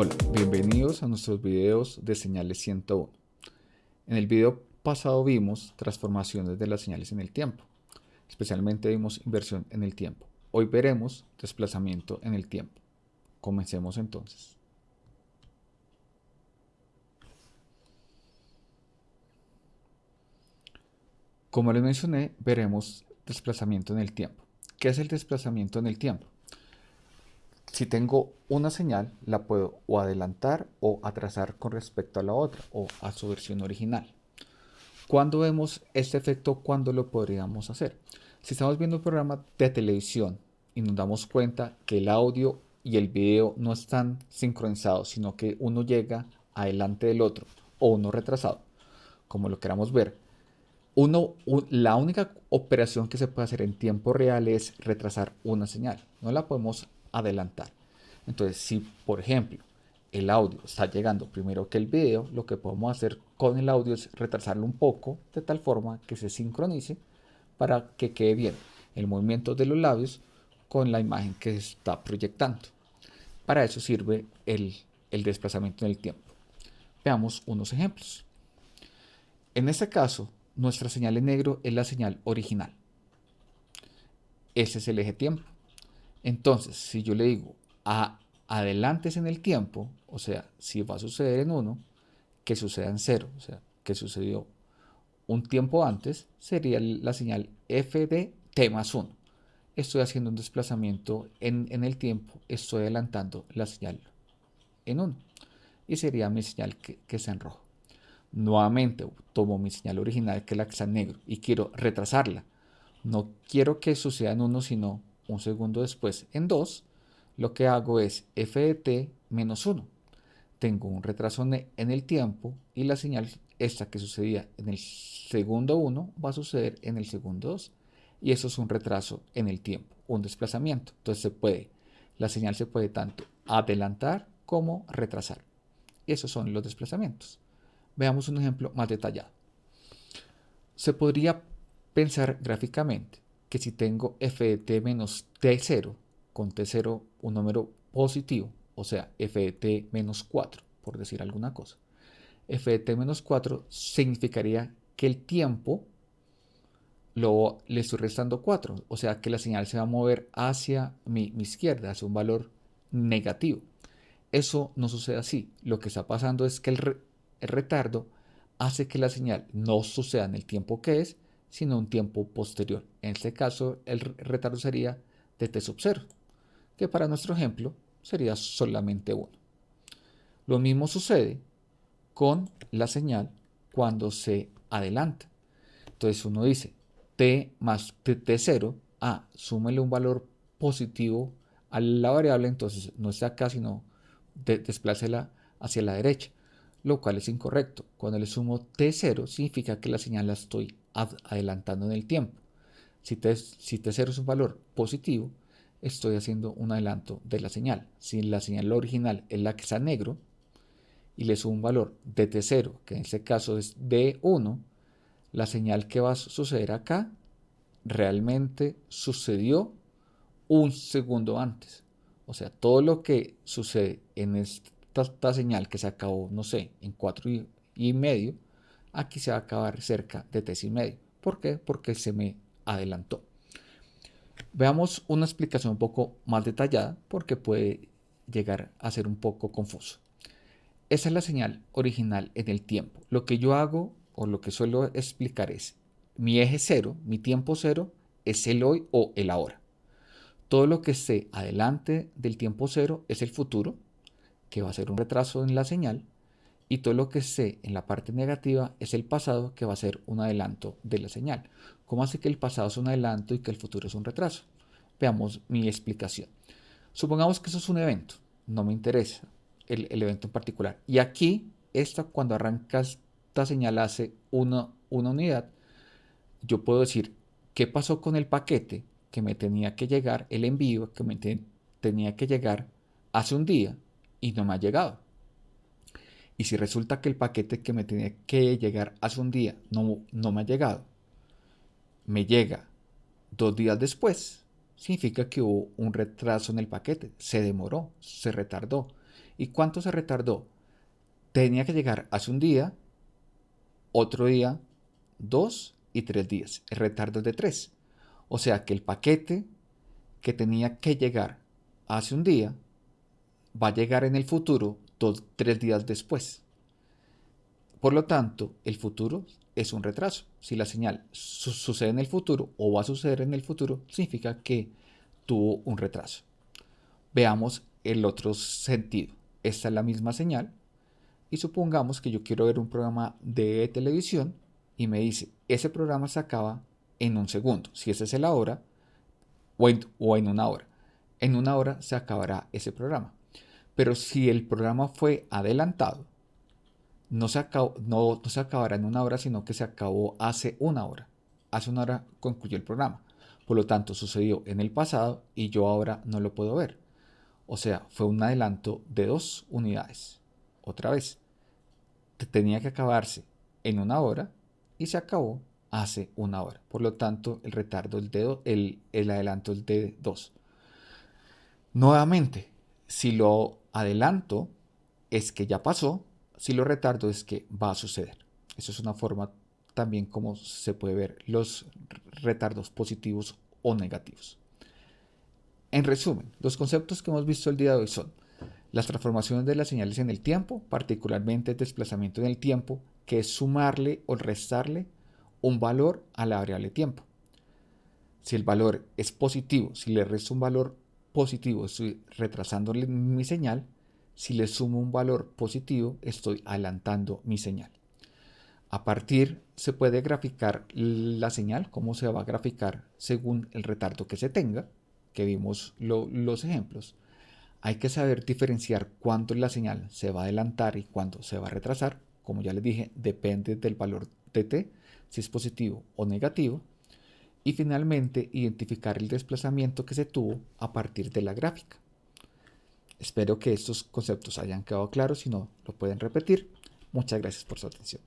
Hola, bienvenidos a nuestros videos de señales 101. En el video pasado vimos transformaciones de las señales en el tiempo. Especialmente vimos inversión en el tiempo. Hoy veremos desplazamiento en el tiempo. Comencemos entonces. Como les mencioné, veremos desplazamiento en el tiempo. ¿Qué es el desplazamiento en el tiempo? Si tengo una señal, la puedo o adelantar o atrasar con respecto a la otra o a su versión original. ¿Cuándo vemos este efecto? ¿Cuándo lo podríamos hacer? Si estamos viendo un programa de televisión y nos damos cuenta que el audio y el video no están sincronizados, sino que uno llega adelante del otro o uno retrasado, como lo queramos ver, la única operación que se puede hacer en tiempo real es retrasar una señal. No la podemos adelantar. Entonces, si por ejemplo el audio está llegando primero que el video, lo que podemos hacer con el audio es retrasarlo un poco de tal forma que se sincronice para que quede bien el movimiento de los labios con la imagen que se está proyectando. Para eso sirve el, el desplazamiento en el tiempo. Veamos unos ejemplos. En este caso, nuestra señal en negro es la señal original. Ese es el eje tiempo. Entonces, si yo le digo a adelantes en el tiempo, o sea, si va a suceder en 1, que suceda en 0, o sea, que sucedió un tiempo antes, sería la señal f de t más 1. Estoy haciendo un desplazamiento en, el tiempo, estoy adelantando la señal en 1. Y sería mi señal que, que está en rojo. Nuevamente tomo mi señal original, que es la que está en negro, y quiero retrasarla. No quiero que suceda en 1, sino un segundo después en 2, lo que hago es f de t menos 1. Tengo un retraso en el tiempo y la señal esta que sucedía en el segundo 1 va a suceder en el segundo 2 y eso es un retraso en el tiempo, un desplazamiento. Entonces se puede, la señal se puede tanto adelantar como retrasar. Esos son los desplazamientos. Veamos un ejemplo más detallado. Se podría pensar gráficamente que si tengo f de t menos t0, con t0 un número positivo, o sea, f de t menos 4, por decir alguna cosa, f de t menos 4 significaría que el tiempo lo, le estoy restando 4, o sea que la señal se va a mover hacia mi, izquierda, hacia un valor negativo. Eso no sucede así. Lo que está pasando es que el, el retardo hace que la señal no suceda en el tiempo que es, sino un tiempo posterior. En este caso, el retardo sería de t sub 0, que para nuestro ejemplo sería solamente 1. Lo mismo sucede con la señal cuando se adelanta. Entonces uno dice t más t0, ah, súmele un valor positivo a la variable, entonces no está acá, sino desplácela hacia la derecha, lo cual es incorrecto. Cuando le sumo t0 significa que la señal la estoy adelantando en el tiempo. Si, t, si T0 es un valor positivo, estoy haciendo un adelanto de la señal. Si la señal original es la que está negro y le sumo un valor de T0, que en este caso es D1, la señal que va a suceder acá realmente sucedió un segundo antes. O sea, todo lo que sucede en esta, señal que se acabó, no sé, en 4 y medio, aquí se va a acabar cerca de t y medio. ¿Por qué? Porque se me adelantó. Veamos una explicación un poco más detallada porque puede llegar a ser un poco confuso. Esa es la señal original en el tiempo. Lo que yo hago o lo que suelo explicar es mi eje cero, mi tiempo cero, es el hoy o el ahora. Todo lo que esté adelante del tiempo cero es el futuro, que va a ser un retraso en la señal, y todo lo que sé en la parte negativa es el pasado que va a ser un adelanto de la señal. ¿Cómo hace que el pasado es un adelanto y que el futuro es un retraso? Veamos mi explicación. Supongamos que eso es un evento, no me interesa el, evento en particular. Y aquí, esta, cuando arrancas esta señal hace una, una unidad, yo puedo decir qué pasó con el paquete que me tenía que llegar, el envío que me tenía que llegar hace un día y no me ha llegado y si resulta que el paquete que me tenía que llegar hace un día no, no me ha llegado, me llega dos días después, significa que hubo un retraso en el paquete, se demoró, se retardó. ¿Y cuánto se retardó? Tenía que llegar hace un día, otro día, dos y tres días. El retardo es de tres. O sea que el paquete que tenía que llegar hace un día va a llegar en el futuro tres días después. Por lo tanto, el futuro es un retraso. Si la señal su sucede en el futuro o va a suceder en el futuro, significa que tuvo un retraso. Veamos el otro sentido. Esta es la misma señal y supongamos que yo quiero ver un programa de televisión y me dice, ese programa se acaba en un segundo, si esa es la hora, o o en una hora. En una hora se acabará ese programa. Pero si el programa fue adelantado, no se, acabó, no, no se acabará en una hora, sino que se acabó hace una hora. Hace una hora concluyó el programa. Por lo tanto, sucedió en el pasado y yo ahora no lo puedo ver. O sea, fue un adelanto de dos unidades. Otra vez, tenía que acabarse en una hora y se acabó hace una hora. Por lo tanto, el retardo es de el, el adelanto es de 2. Nuevamente, si lo adelanto es que ya pasó, si lo retardo es que va a suceder. Eso es una forma también como se puede ver los retardos positivos o negativos. En resumen, los conceptos que hemos visto el día de hoy son las transformaciones de las señales en el tiempo, particularmente el desplazamiento en el tiempo, que es sumarle o restarle un valor a la variable tiempo. Si el valor es positivo, si le resto un valor positivo, estoy retrasándole mi señal. Si le sumo un valor positivo, estoy adelantando mi señal. A partir se puede graficar la señal, cómo se va a graficar según el retardo que se tenga, que vimos los ejemplos. Hay que saber diferenciar cuándo la señal se va a adelantar y cuándo se va a retrasar. Como ya les dije, depende del valor de t, si es positivo o negativo. Y finalmente, identificar el desplazamiento que se tuvo a partir de la gráfica. Espero que estos conceptos hayan quedado claros, si no, lo pueden repetir. Muchas gracias por su atención.